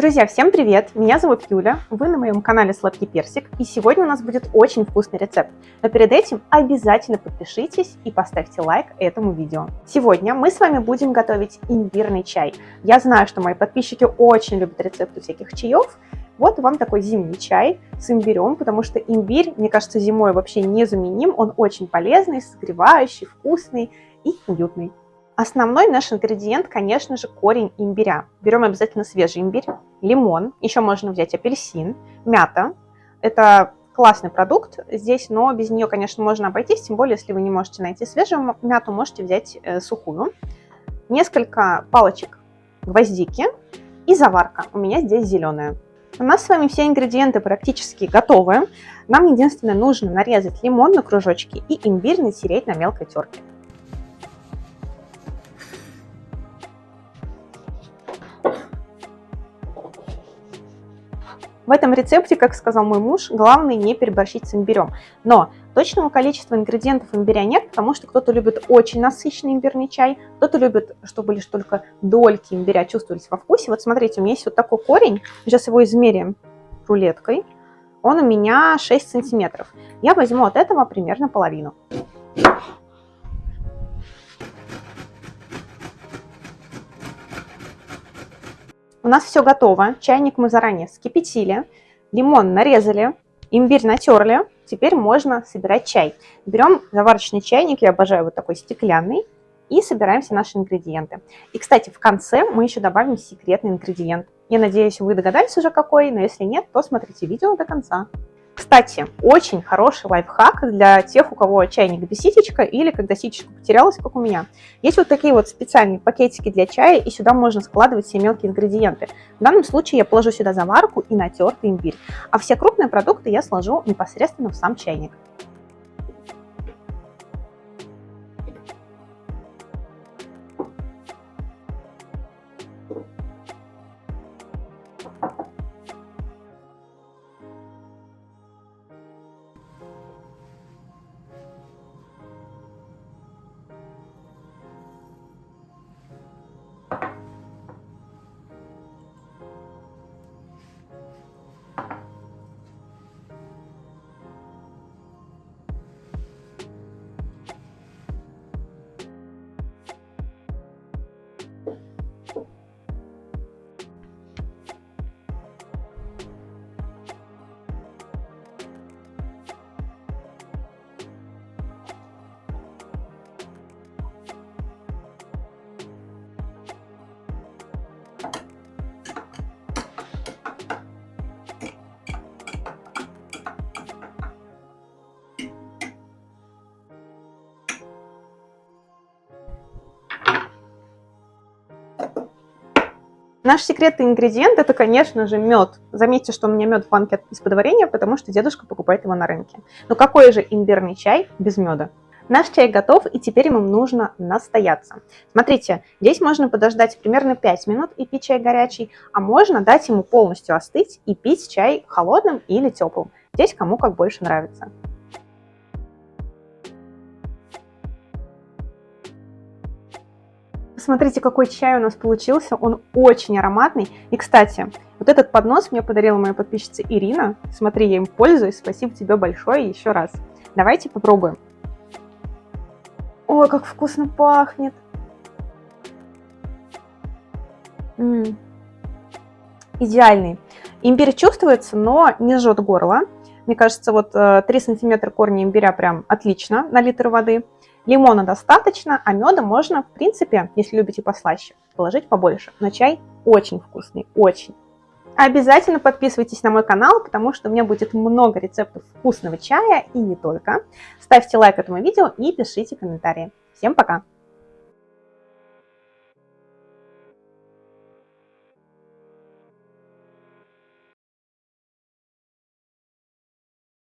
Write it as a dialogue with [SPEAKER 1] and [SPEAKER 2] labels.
[SPEAKER 1] Друзья, всем привет! Меня зовут Юля, вы на моем канале Сладкий Персик, и сегодня у нас будет очень вкусный рецепт. Но перед этим обязательно подпишитесь и поставьте лайк этому видео. Сегодня мы с вами будем готовить имбирный чай. Я знаю, что мои подписчики очень любят рецепты всяких чаев, вот вам такой зимний чай с имбирем, потому что имбирь, мне кажется, зимой вообще незаменим, он очень полезный, согревающий, вкусный и уютный. Основной наш ингредиент, конечно же, корень имбиря. Берем обязательно свежий имбирь, лимон, еще можно взять апельсин, мята. Это классный продукт здесь, но без нее, конечно, можно обойтись, тем более, если вы не можете найти свежую мяту, можете взять э, сухую. Несколько палочек гвоздики и заварка. У меня здесь зеленая. У нас с вами все ингредиенты практически готовы. Нам единственное нужно нарезать лимон на кружочки и имбирь натереть на мелкой терке. В этом рецепте, как сказал мой муж, главное не переборщить с имбирем. Но точного количества ингредиентов имбиря нет, потому что кто-то любит очень насыщенный имбирный чай, кто-то любит, чтобы лишь только дольки имбиря чувствовались во вкусе. Вот смотрите, у меня есть вот такой корень, сейчас его измерим рулеткой. Он у меня 6 сантиметров. Я возьму от этого примерно половину. Нас все готово. Чайник мы заранее вскипятили, лимон нарезали, имбирь натерли. Теперь можно собирать чай. Берем заварочный чайник, я обожаю вот такой стеклянный, и собираем все наши ингредиенты. И, кстати, в конце мы еще добавим секретный ингредиент. Я надеюсь, вы догадались уже какой, но если нет, то смотрите видео до конца. Кстати, очень хороший лайфхак для тех, у кого чайник без ситечка или когда ситечка потерялась, как у меня. Есть вот такие вот специальные пакетики для чая, и сюда можно складывать все мелкие ингредиенты. В данном случае я положу сюда заварку и натертый имбирь, а все крупные продукты я сложу непосредственно в сам чайник. Наш секретный ингредиент это, конечно же, мед. Заметьте, что у меня мед в банке из-под варенья, потому что дедушка покупает его на рынке. Но какой же имбирный чай без меда? Наш чай готов, и теперь ему нужно настояться. Смотрите, здесь можно подождать примерно 5 минут и пить чай горячий, а можно дать ему полностью остыть и пить чай холодным или теплым. Здесь кому как больше нравится. Посмотрите, какой чай у нас получился, он очень ароматный. И, кстати, вот этот поднос мне подарила моя подписчица Ирина. Смотри, я им пользуюсь, спасибо тебе большое еще раз. Давайте попробуем. Ой, как вкусно пахнет. М -м. Идеальный. Имбирь чувствуется, но не жжет горло. Мне кажется, вот 3 э, сантиметра корня имбиря прям отлично на литр воды. Лимона достаточно, а меда можно, в принципе, если любите послаще, положить побольше. Но чай очень вкусный, очень. Обязательно подписывайтесь на мой канал, потому что у меня будет много рецептов вкусного чая и не только. Ставьте лайк этому видео и пишите комментарии. Всем пока!